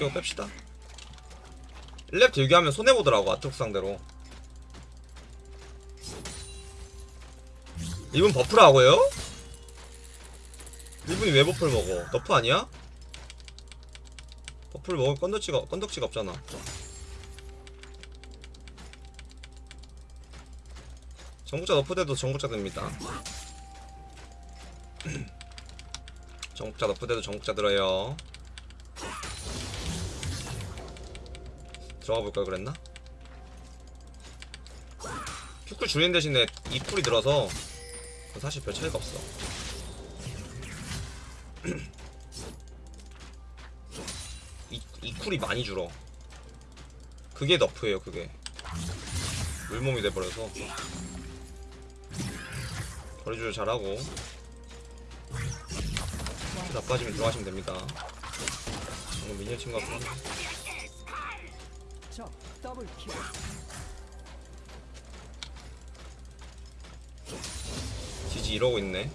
벗기고 뺍시다 1렙 딜교하면 손해보더라고 아트록스 상대로 이분 buff라고요? 이분이 왜 buff를 먹어? nerf 아니야? buff를 먹을 건덕지가, 건덕지가 없잖아 정복자 nerf돼도 정복자 됩니다 전국자 너프돼도 전국자 들어요 들어가 볼 걸 그랬나? 큐쿨 줄이는 대신에 이 쿨이 들어서 사실 별 차이가 없어. 이, 이 쿨이 많이 줄어. 그게 너프예요 그게. 물몸이 돼버려서. 거리 조절 잘하고. 나빠지면 들어가시면 됩니다. 방금 minion 친구 같고 double kill. GG 이러고 있네.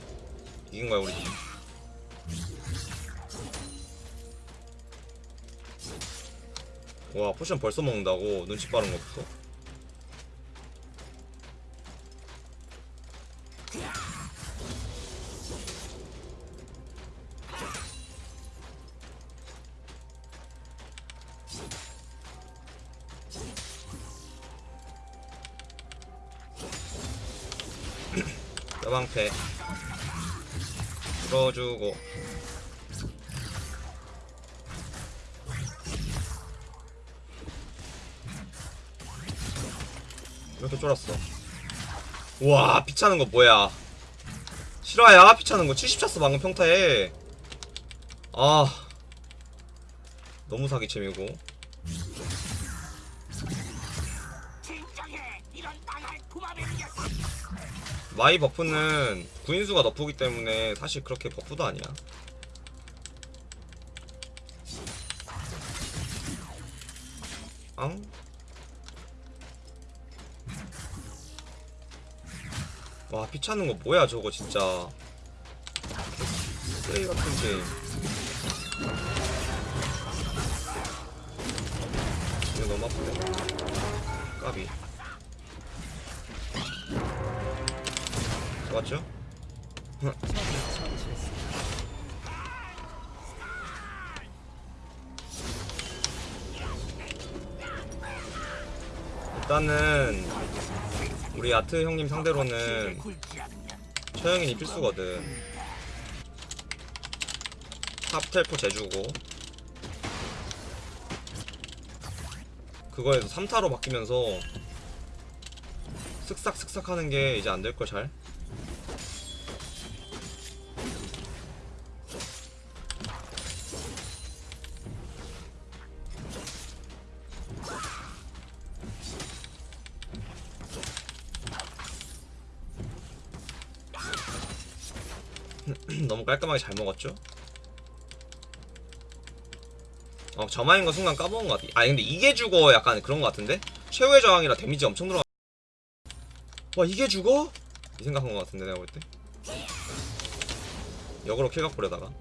이긴 거야 우리 팀. 와 potion 벌써 먹는다고. 눈치 빠른 것부터 와 피차는 거 뭐야? 실화야? 피차는 거 70 찼어 방금 평타에. 아 너무 사기챔이고. 마이 buff는 구인수가 nerf기 때문에 사실 그렇게 buff도 아니야. 앙? 와 피차는 거 뭐야 저거 진짜. 쓰레기 같은 게임 이거 너무 아프네. 까비. 맞죠? 일단은 우리 아트 형님 상대로는 처형인이 필수거든 top 텔포 재주고 그거에서 3타로 바뀌면서 슥싹 슥싹 하는 게 이제 안될걸 잘. 너무 깔끔하게 잘 먹었죠? 어, 저마인 거 순간 까먹은 것 같아. 아, 근데 이게 죽어 약간 그런 것 같은데? 최후의 저항이라 데미지 엄청 들어가. 와, 이게 죽어? 이 생각한 것 같은데, 내가 볼 때. 역으로 킬각 보려다가.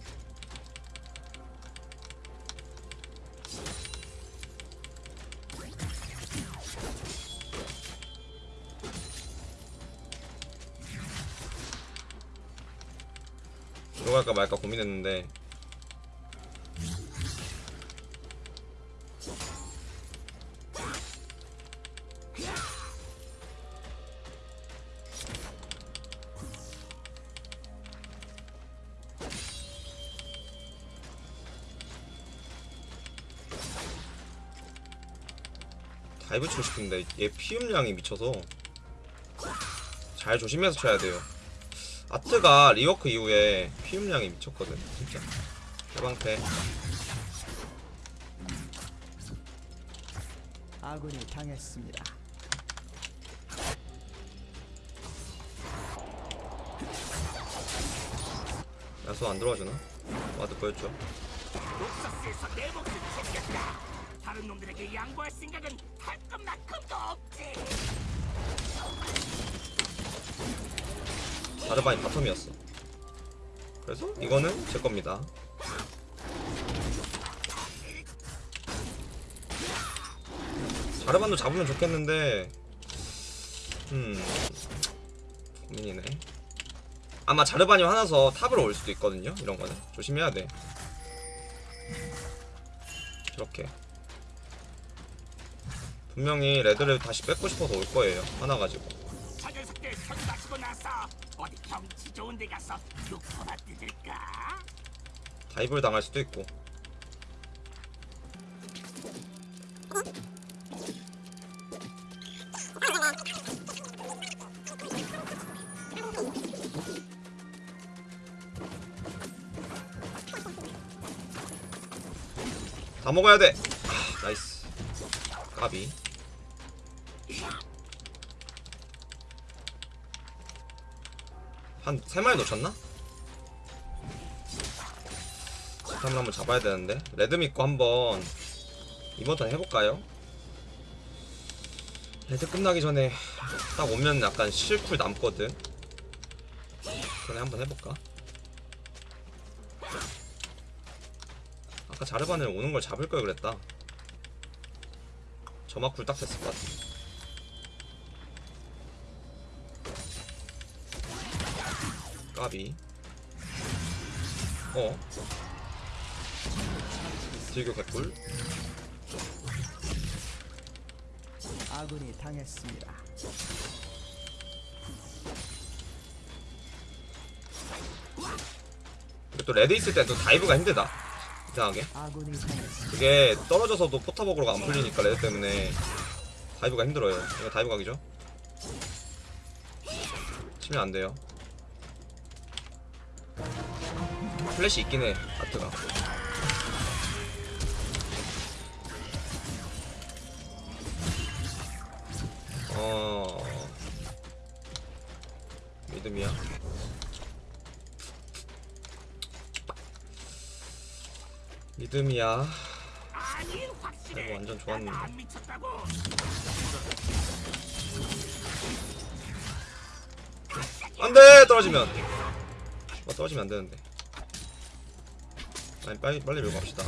들어갈까 말까 고민했는데. 다이브 치고 싶은데 얘 피음량이 미쳐서 잘 조심해서 쳐야 돼요 아트가 rework 이후에 피흡량이 미쳤거든 진짜. 해방패. 아군이 당했습니다. 야수 안 들어와주나? ward 보였죠 다른 놈들에게 양보할 생각은 할 것만큼도 없지 자르반이 bottom이었어. 그래서 이거는 제 겁니다. 자르반도 잡으면 좋겠는데 음 고민이네. 아마 자르반이 화나서 top으로 올 수도 있거든요 이런 거는. 조심해야 돼. 이렇게. 분명히 red를 다시 뺏고 싶어서 올 거예요 화나가지고. 좋은 데 가서 육포나 뜯을까? 다이브를 당할 수도 있고 다 먹어야 돼. 아, 나이스. 까비. 한세 마리 놓쳤나? 스탐을 한번 잡아야 되는데 red 믿고 한번 이번 턴 해볼까요? red 끝나기 전에 딱 오면 약간 실쿨 남거든 전에 한번 해볼까? 아까 자르반을 오는 걸 잡을 걸 그랬다 점멸 쿨 딱 됐을 것 같아 까비. 어? 딜교 개꿀 아군이 당했습니다. 또 red 있을 땐 또 dive가 힘들다. 이상하게. 아군이 당했습니다. 그게 떨어져서도 포탑 aggro가 안 풀리니까 red 때문에 dive가 힘들어요. 이거 다이브 각이죠? 치면 안 돼요 플래시 있긴 해 아트가. 어. 믿음이야? 믿음이야. 아이고, 완전 좋았는데. 안돼! 떨어지면. 어, 떨어지면 안 되는데 아니 빨리 빨리 밀고 갑시다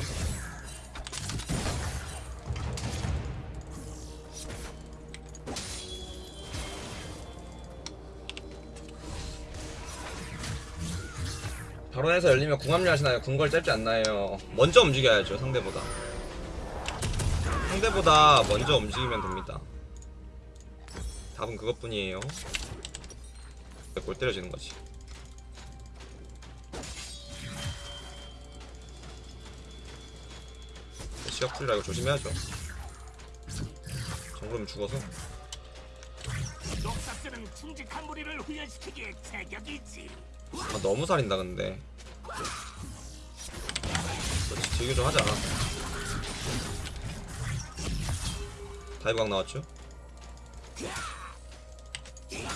결혼해서 열리면 궁합류 하시나요? 궁궐 짧지 않나요? 먼저 움직여야죠 상대보다 상대보다 먼저 움직이면 됩니다 답은 그것뿐이에요 골 때려지는 거지. 시역풀이라 이거 조심해야죠. 정글면 죽어서. 녹사스는 충직한 무리를 훈련시키기에 제격이지. 아, 너무 살인다 근데. 그렇지 즐겨 좀 하자. 다이브각 나왔죠?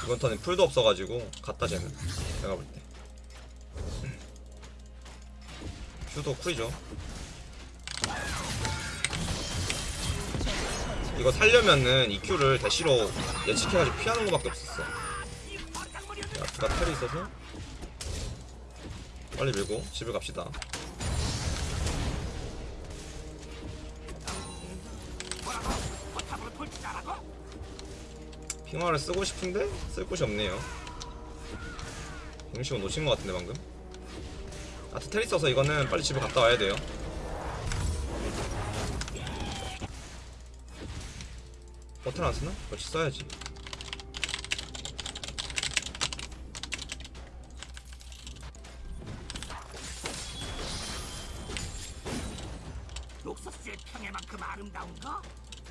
이번 턴에 풀도 없어가지고 갔다 쟤는 내가 볼 때. 큐도 쿨이죠. 이거 살려면은 이 큐를 대시로 예측해가지고 피하는 거밖에 없었어. 자, 그가 텔이 있어서 빨리 밀고 집을 갑시다. 핑화를 쓰고 싶은데 쓸 곳이 없네요. 공식은 놓친 것 같은데 방금. 아트 텔 있어서 이거는 빨리 집에 갔다 와야 돼요. 버튼 안 쓰나? 그렇지 써야지. 녹서스의 평해만큼 아름다운가?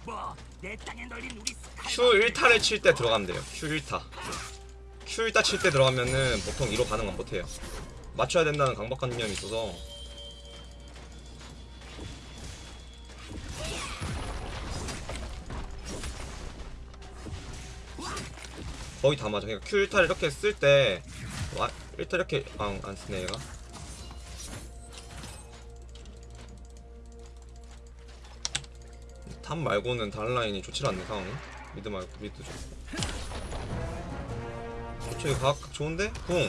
뭐내 땅에 널린 우리 스카이 Q 1타를 칠 때 들어가면 돼요. Q 1타. Q 1타 칠 때 들어가면은 보통 2로 반응은 못해요. 맞춰야 된다는 강박관념이 있어서 거의 다 맞아. 그러니까 Q 1타를 이렇게 쓸 때 1타 이렇게 아, 안 쓰네 얘가. top 말고는 다른 라인이 좋지 않네 상황이 mid 말고 mid 좋고 저기 각, 각 좋은데? 궁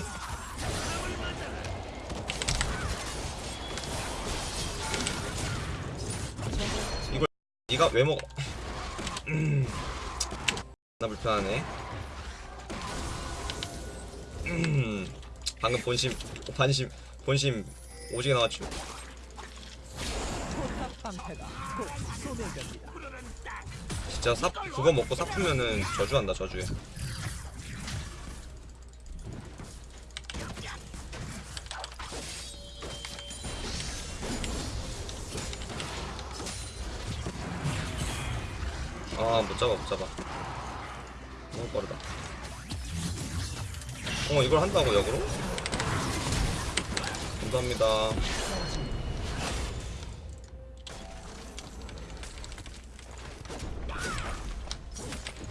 이걸 니가 왜 먹어 나 불편하네. 음, 방금 본심, 반심, 본심 오지게 나왔죠. 진짜 사 그거 먹고 사프면은 저주한다 저주해. 아 못 잡아 못 잡아. 너무 빠르다. 어 이걸 한다고 역으로? 감사합니다.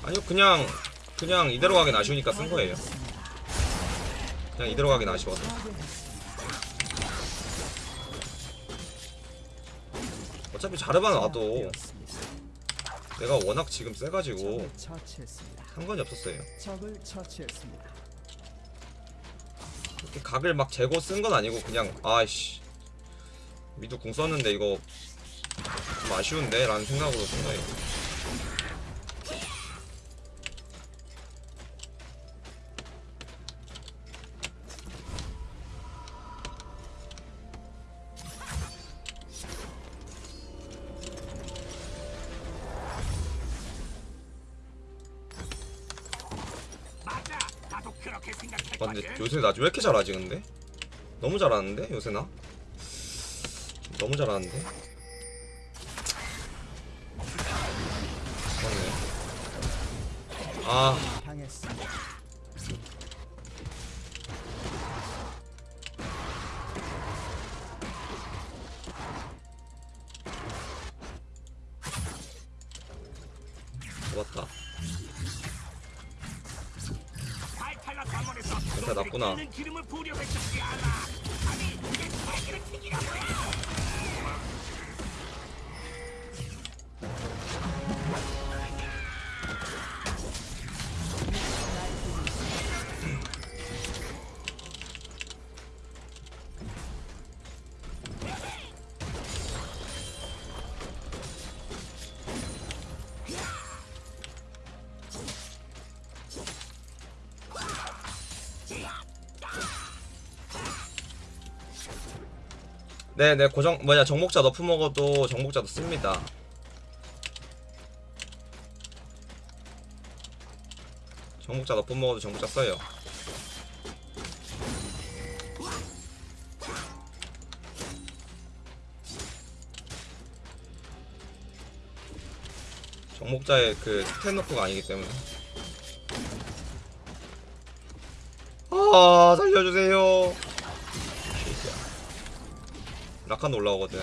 아니요 그냥 그냥 이대로 가긴 아쉬우니까 쓴 거예요. 그냥 이대로 가긴 아쉬워서. 어차피 자르반 와도. 내가 워낙 지금 세가지고. 상관이 없었어요. 적을 처치했습니다. 이렇게 각을 막 재고 쓴 건 아니고 그냥 아이씨 미드 궁 썼는데 이거 좀 아쉬운데 라는 생각으로 쓴 거예요. 아, 근데. 요새 나 왜 이렇게 잘하지 근데? 너무 잘하는데 요새 나? 너무 잘하는데? 아 네네 고정 뭐냐 정복자 nerf 먹어도 정복자도 씁니다. 정복자 nerf 먹어도 정복자 써요. 정복자의 그 stack nerf가 아니기 때문에. 아 살려주세요. 라칸도 올라오거든.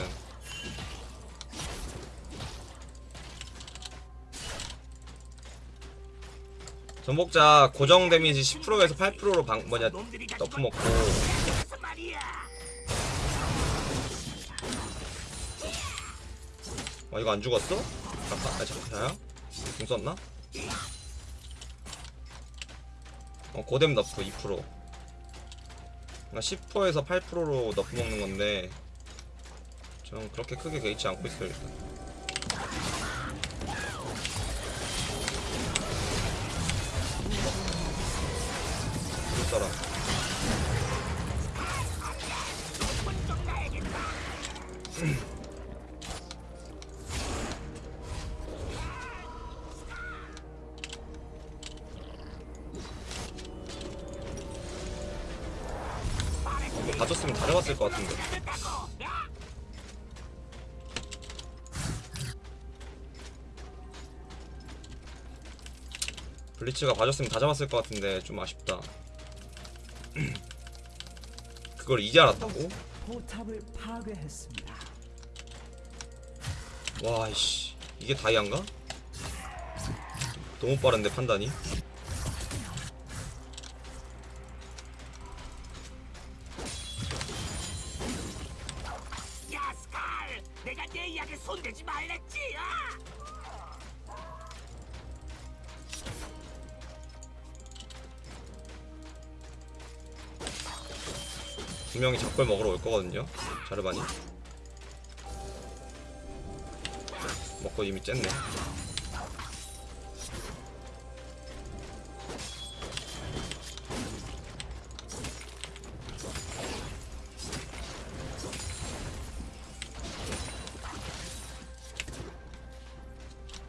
정복자 고정 데미지 10%에서 8%로 방 뭐냐 nerf 먹고? 어 이거 안 죽었어? 라칸 아 잠깐만요. 궁 썼나? 어 고뎀 nerf 2%. 그러니까 10%에서 8%로 nerf 먹는 건데 전 그렇게 크게 개의치 않고 있어요 일단. 볼 사람. 블리츠가 봐줬으면 다 잡았을 것 같은데 좀 아쉽다. 그걸 이제 알았다고? 포탑을 파괴했습니다. 와, 이씨. 이게 다이아인가? 너무 빠른데, 판단이. 벽걸 먹으러 올 거거든요. 자르바니. 먹고 이미 쨌네.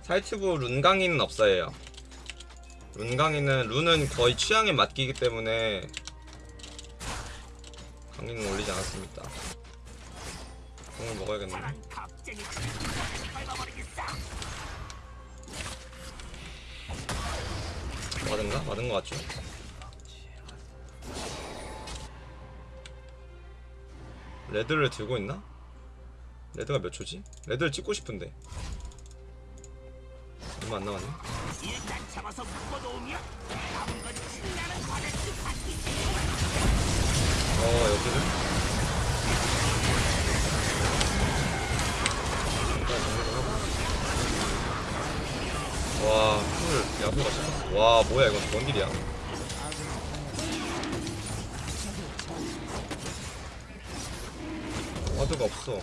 사이트부 룬강이는 없어요. 룬강이는 룬은 거의 취향에 맡기기 때문에 강의는 올리지 않았습니다. 공을 먹어야겠네. 맞은가? 맞은 거 같죠? 레드를 들고 있나? 레드가 몇 초지? 레드를 찍고 싶은데 얼마 안 남았네 어 정리를 하고 와풀 야구가 쳤어 와 뭐야 이건 뭔 일이야? 와드가 없어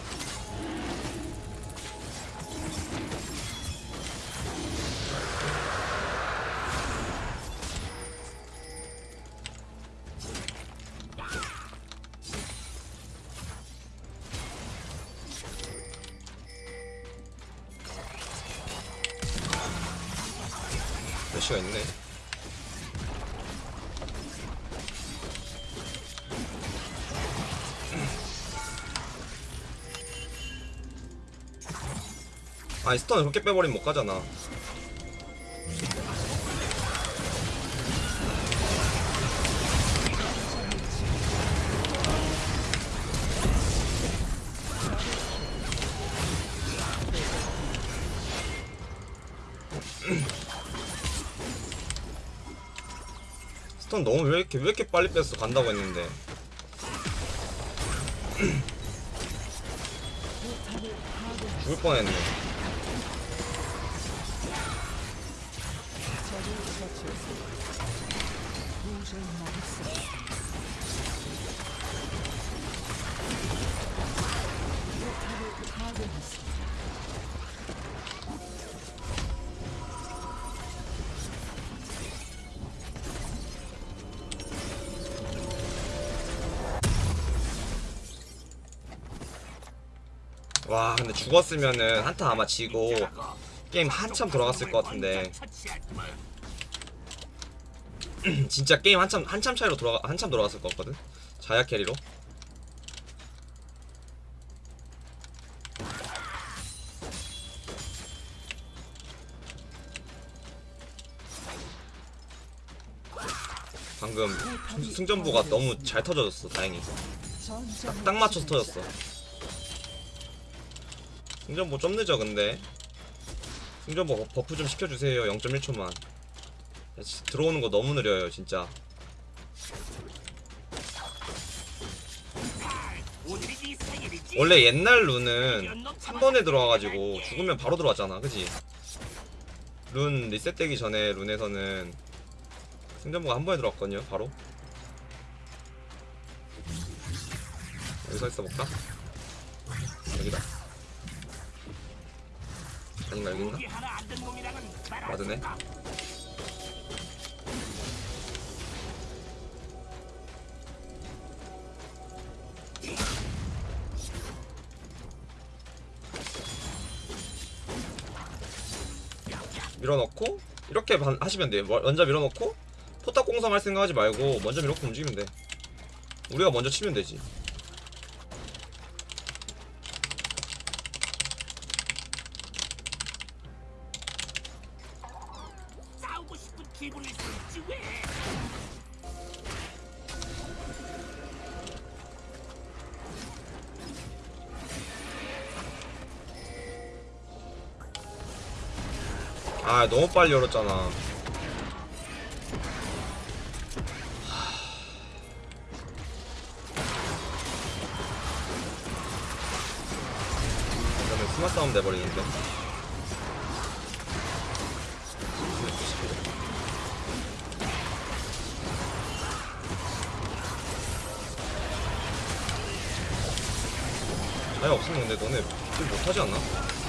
아니 스턴을 그렇게 빼버리면 못 가잖아. 스턴 너무 왜 이렇게 왜 이렇게 빨리 뺐어? 간다고 했는데. 죽을 뻔했네 와 근데 죽었으면은 한타 아마 지고 게임 한참 돌아갔을 것 같은데. 진짜 게임 한참 한참 차이로 돌아가 한참 돌아갔을 것 같거든 자야 캐리로 방금 승- 승전보가 너무 잘 터져졌어 다행히 전장을 딱 맞춰서. 터졌어 승전보 좀 늦어 근데. 승전보 buff 좀 시켜주세요 0.1초만. 들어오는 거 너무 느려요 진짜. 원래 옛날 룬은 한 번에 들어와가지고 죽으면 바로 들어왔잖아 그지? 룬 리셋되기 전에 룬에서는 승전보가 한 번에 들어왔거든요 바로. 여기서 있어볼까? 여기다 아닌가 여긴가? 맞으네. 밀어넣고 이렇게 반- 하시면 돼요 뭐- 먼저 밀어넣고 포탑 공성할 생각하지 말고 먼저 밀어넣고 움직이면 돼 우리가 먼저 치면 되지 너무 빨리 열었잖아 그러면 스마 싸움 돼버리는데 없으면 근데 너네 딜 못하지 않나?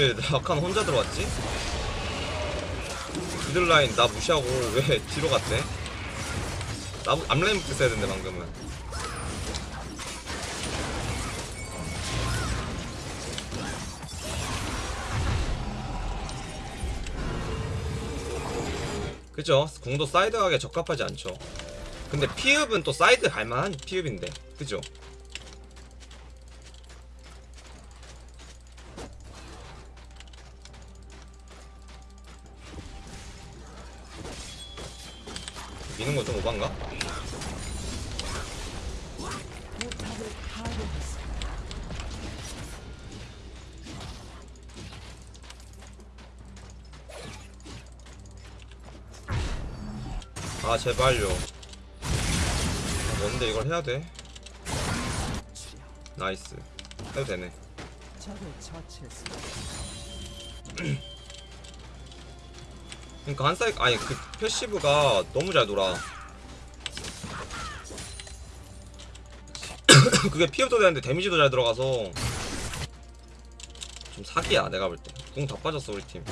왜 라칸 혼자 들어왔지? 미들 라인 나 무시하고 왜 뒤로 갔대? 나 앞라인부터 써야 된대 방금은 그죠? 공도 사이드 가기에 적합하지 않죠 근데 피읍은 또 사이드 갈만한 피읍인데 그죠? 건 좀 오반가? 아 제발요 아, 뭔데 이걸 해야 돼? nice 해도 되네. 그러니까 한 사이 아니 그 passive가 너무 잘 돌아. 그게 피흡도 되는데 데미지도 잘 들어가서. 좀 사기야 내가 볼때궁 다 빠졌어 우리 팀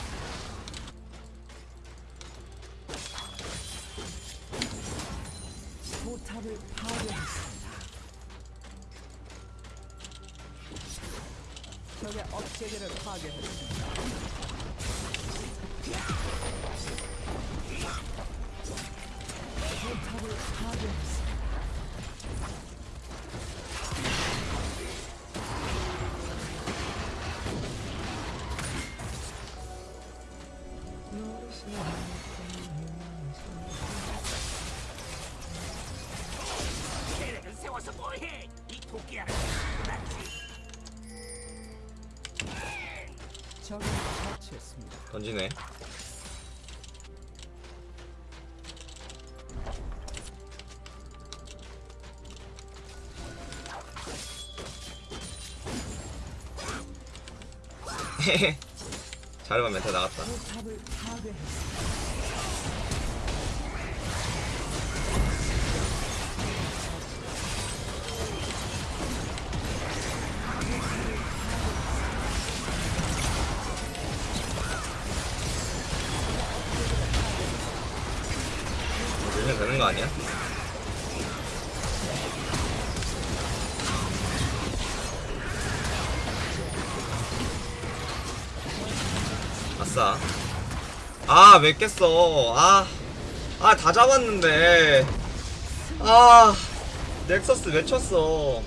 던지네. 자르반 멘트 나갔다 거 아니야? 아싸. 아 왜 깼어? 아 아 다 잡았는데. 아 넥서스 왜 쳤어